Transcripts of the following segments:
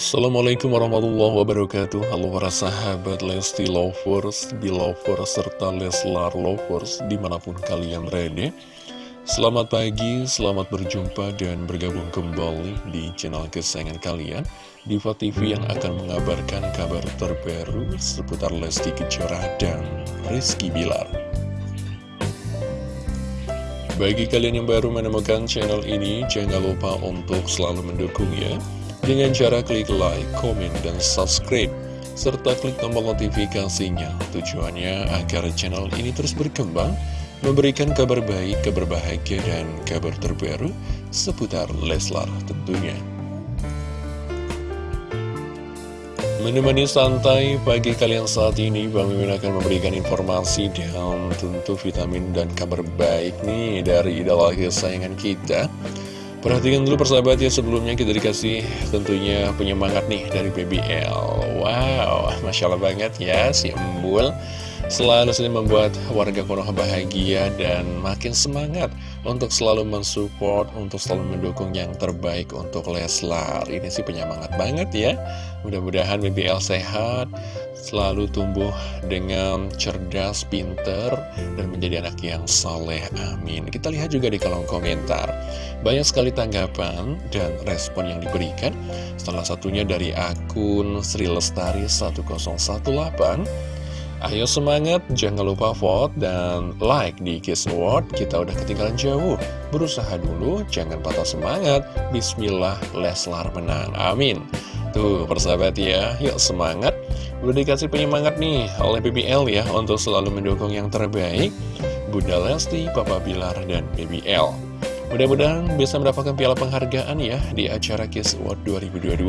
Assalamualaikum warahmatullahi wabarakatuh. Halo para sahabat Lesti Lovers, Belovers, serta Leslar Lovers di mana pun kalian berada. Selamat pagi, selamat berjumpa dan bergabung kembali di channel kesayangan kalian. Diva TV yang akan mengabarkan kabar terbaru seputar Lesti Kejora dan Rizky Bilar. Bagi kalian yang baru menemukan channel ini, jangan lupa untuk selalu mendukungnya dengan cara klik like, komen, dan subscribe. Serta klik tombol notifikasinya. Tujuannya agar channel ini terus berkembang memberikan kabar baik, kabar bahagia, dan kabar terbaru seputar Leslar tentunya. Menemani santai pagi kalian saat ini, Bang Mimin akan memberikan informasi dan tentu vitamin dan kabar baik nih dari idola kesayangan kita Perhatikan dulu persahabat ya sebelumnya kita dikasih tentunya penyemangat nih dari BBL Wow, Masya Allah banget ya si Embul. Selalu sering membuat warga Konoha bahagia dan makin semangat Untuk selalu mensupport, untuk selalu mendukung yang terbaik untuk Leslar Ini sih penyemangat banget ya Mudah-mudahan BBL sehat selalu tumbuh dengan cerdas, pinter, dan menjadi anak yang soleh. Amin. Kita lihat juga di kolom komentar. Banyak sekali tanggapan dan respon yang diberikan. Salah satunya dari akun Sri Lestari 1018. Ayo semangat, jangan lupa vote dan like di Kiss Award. Kita udah ketinggalan jauh. Berusaha dulu, jangan patah semangat. Bismillah, Leslar menang. Amin. Tuh, persahabat ya, yuk semangat. Udah dikasih penyemangat nih oleh BBL ya untuk selalu mendukung yang terbaik Bunda Lesti, Papa Bilar, dan BBL Mudah-mudahan bisa mendapatkan piala penghargaan ya di acara Kiss Award 2022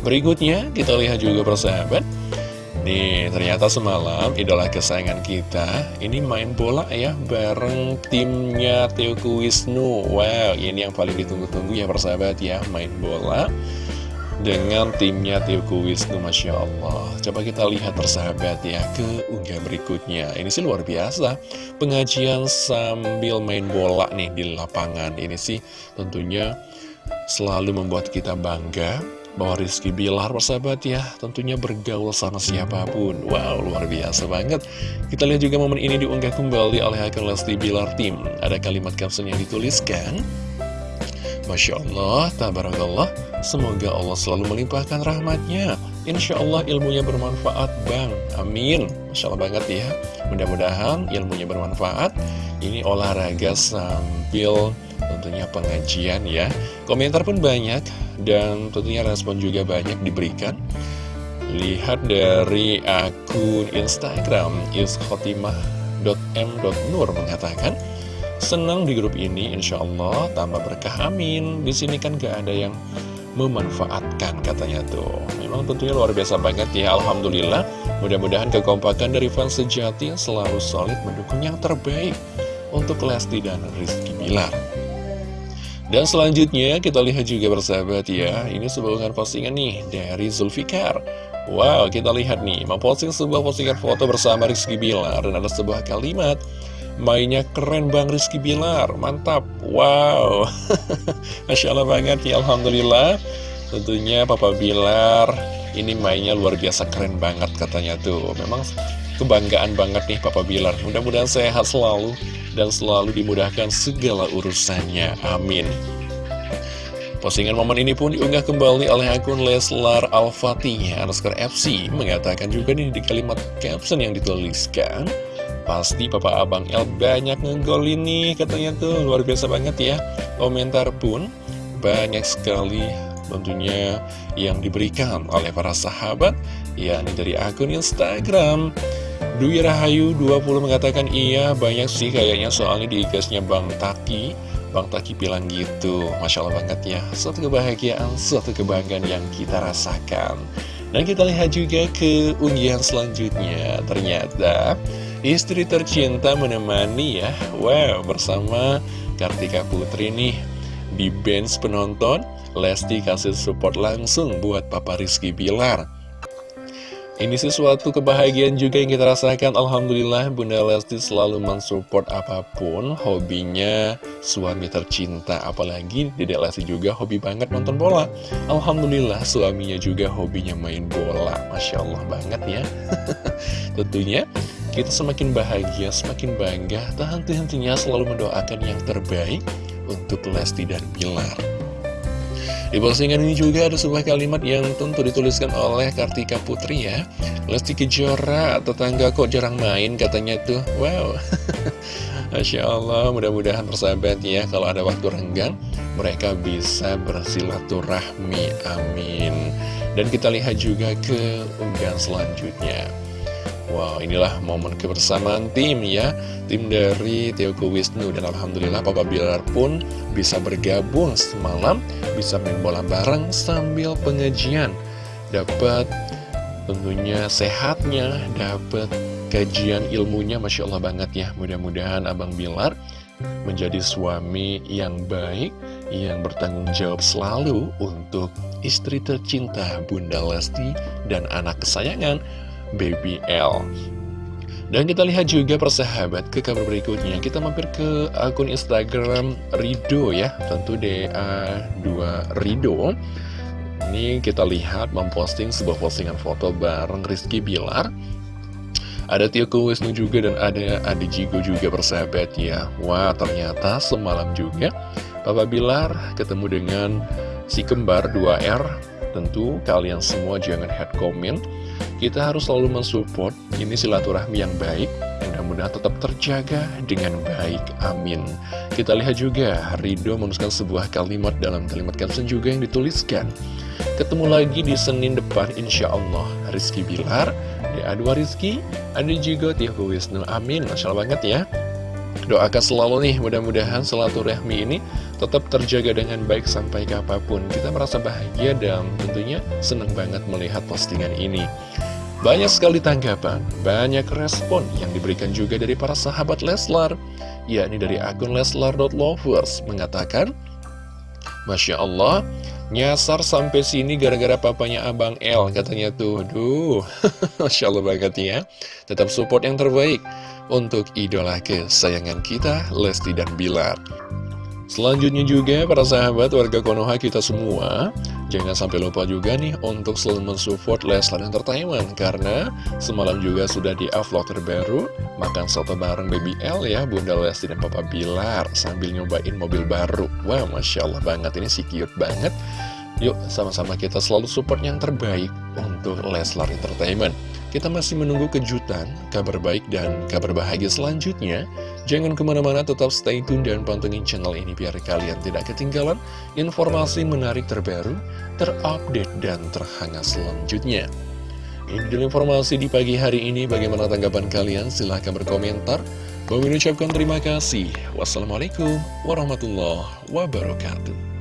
Berikutnya kita lihat juga persahabat Nih ternyata semalam idola kesayangan kita ini main bola ya bareng timnya Teoku Wisnu. Wow ini yang paling ditunggu-tunggu ya persahabat ya main bola dengan timnya Tioku Wisnu Masya Allah. Coba kita lihat persahabat ya ke unggah berikutnya. Ini sih luar biasa Pengajian sambil main bola nih di lapangan. Ini sih tentunya selalu membuat kita bangga bahwa Rizky Bilar persahabat ya tentunya bergaul sama siapa pun. Wow luar biasa banget. Kita lihat juga momen ini diunggah kembali oleh akun Lesti Bilar Tim. Ada kalimat caption yang dituliskan Masya Allah, tabarakallah Semoga Allah selalu melimpahkan rahmatnya Insya Allah ilmunya bermanfaat Bang, amin. Masya Allah banget ya. Mudah-mudahan ilmunya bermanfaat. Ini olahraga sambil tentunya pengajian ya. Komentar pun banyak Dan tentunya respon juga banyak diberikan. Lihat dari akun Instagram iskhotimah.m.nur mengatakan Senang di grup ini, insya Allah tambah berkah amin. Di sini kan gak ada yang memanfaatkan katanya tuh. Memang tentunya luar biasa banget ya, Alhamdulillah. Mudah-mudahan kekompakan dari fans sejati selalu solid mendukung yang terbaik untuk Lesti dan Rizky Bilar. Dan selanjutnya kita lihat juga bersahabat ya, ini sebuah postingan nih dari Zulfikar. Wow, kita lihat nih, memposting sebuah postingan foto bersama Rizky Bilar dan ada sebuah kalimat Mainnya keren Bang Rizky Bilar, mantap, wow Masya Allah banget ya, Alhamdulillah Tentunya Papa Bilar ini mainnya luar biasa keren banget katanya tuh. Memang kebanggaan banget nih Papa Bilar. Mudah-mudahan sehat selalu dan selalu dimudahkan segala urusannya, amin. Postingan momen ini pun diunggah kembali oleh akun Leslar Al-Fatih underscore FC Mengatakan juga nih di kalimat caption yang dituliskan Pasti Papa Abang El banyak ngegol ini katanya tuh. Luar biasa banget ya. Komentar pun banyak sekali tentunya yang diberikan oleh para sahabat yakni dari akun Instagram. Dwi Rahayu 20 mengatakan iya banyak sih kayaknya soalnya di Bang Taki. Bang Taki bilang gitu. Masya Allah banget ya. Suatu kebahagiaan, suatu kebanggaan yang kita rasakan. Dan kita lihat juga ke unggahan selanjutnya. Ternyata Istri tercinta menemani ya. Wow bersama Kartika Putri nih. Di bench penonton Lesti kasih support langsung buat Papa Rizky Bilar. Ini sesuatu kebahagiaan juga yang kita rasakan. Alhamdulillah Bunda Lesti selalu mensupport apa pun Hobinya. Suami tercinta Apalagi Dedek Lesti juga hobi banget nonton bola. Alhamdulillah suaminya juga hobinya main bola. Masya Allah banget ya. Tentunya kita semakin bahagia, semakin bangga. Tak henti-hentinya selalu mendoakan yang terbaik Untuk Lesti dan Bilar di postingan ini juga ada sebuah kalimat yang tentu dituliskan oleh Kartika Putri ya. Lesti Kejora, tetangga kok jarang main? Katanya tuh Wow. Masya Allah, mudah-mudahan persahabat ya Kalau ada waktu renggang, mereka bisa bersilaturahmi, amin. Dan kita lihat juga ke unggahan selanjutnya Wow, inilah momen kebersamaan tim ya. Tim dari Teoko Wisnu Dan Alhamdulillah Papa Bilar pun bisa bergabung semalam Bisa main bola bareng sambil pengajian. Dapat tentunya sehatnya Dapat kajian ilmunya Masya Allah banget ya. Mudah-mudahan Abang Bilar menjadi suami yang baik Yang bertanggung jawab selalu untuk istri tercinta Bunda Lesti dan anak kesayangan Baby L. Dan kita lihat juga persahabat ke kabar berikutnya. Kita mampir ke akun Instagram Rido ya. Tentu DA2 Rido. Ini kita lihat memposting sebuah postingan foto bareng Rizky Bilar. Ada Tio Wisnu juga dan ada Adi Jigo juga persahabat ya. Wah ternyata semalam juga Papa Bilar ketemu dengan si kembar 2R Tentu kalian semua jangan head comment kita harus selalu mensupport ini silaturahmi yang baik Mudah-mudahan tetap terjaga dengan baik, amin. Kita lihat juga Rido menuliskan sebuah kalimat dalam kalimat caption juga yang dituliskan. Ketemu lagi di Senin depan insya Allah. Rizky Bilar, DA2 Rizky, ada juga Tiago Wisnu, amin. Masya banget ya. Doakan selalu nih, mudah-mudahan silaturahmi ini tetap terjaga dengan baik sampai kapan pun. Kita merasa bahagia dan tentunya senang banget melihat postingan ini. Banyak sekali tanggapan, banyak respon yang diberikan juga dari para sahabat Leslar, yakni dari akun leslar.lovers mengatakan, Masya Allah, nyasar sampai sini gara-gara papanya Abang L, katanya tuh, duh, Masya Allah banget ya. Tetap support yang terbaik untuk idola kesayangan kita, Lesti dan Bilar. Selanjutnya juga para sahabat warga Konoha kita semua Jangan sampai lupa juga nih untuk selalu mensupport Leslar Entertainment Karena semalam juga sudah di vlog terbaru Makan soto bareng Baby L ya Bunda Lesti dan Papa Bilar Sambil nyobain mobil baru. Wah wow, Masya Allah banget ini sih cute banget. Yuk sama-sama kita selalu support yang terbaik untuk Leslar Entertainment kita masih menunggu kejutan, kabar baik, dan kabar bahagia selanjutnya. Jangan ke mana-mana, tetap stay tune dan pantengin channel ini biar kalian tidak ketinggalan informasi menarik terbaru, terupdate, dan terhangat selanjutnya. Ini dulu informasi di pagi hari ini. Bagaimana tanggapan kalian? Silahkan berkomentar. Bagi ucapkan terima kasih. Wassalamualaikum warahmatullahi wabarakatuh.